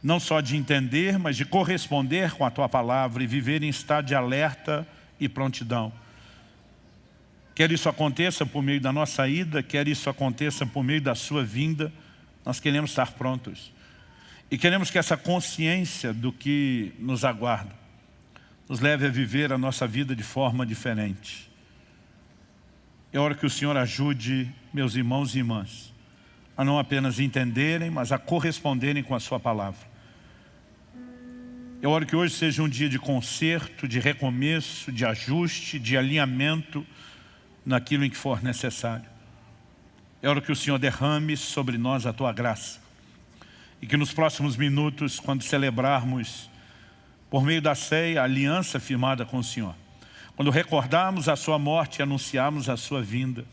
não só de entender, mas de corresponder com a Tua palavra e viver em estado de alerta e prontidão. Quer isso aconteça por meio da nossa ida, quer isso aconteça por meio da Sua vinda, nós queremos estar prontos. E queremos que essa consciência do que nos aguarda nos leve a viver a nossa vida de forma diferente. É hora que o Senhor ajude meus irmãos e irmãs a não apenas entenderem, mas a corresponderem com a sua palavra. É hora que hoje seja um dia de conserto, de recomeço, de ajuste, de alinhamento naquilo em que for necessário. É hora que o Senhor derrame sobre nós a Tua graça e que nos próximos minutos, quando celebrarmos, por meio da ceia, a aliança firmada com o Senhor, quando recordarmos a sua morte e anunciarmos a sua vinda,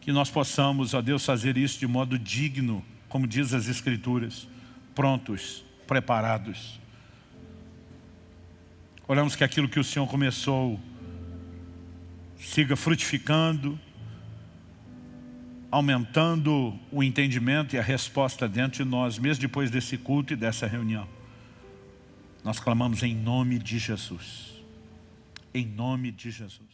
que nós possamos, ó Deus, fazer isso de modo digno, como diz as Escrituras, prontos, preparados. Oramos que aquilo que o Senhor começou siga frutificando, aumentando o entendimento e a resposta dentro de nós, mesmo depois desse culto e dessa reunião. Nós clamamos em nome de Jesus. Em nome de Jesus.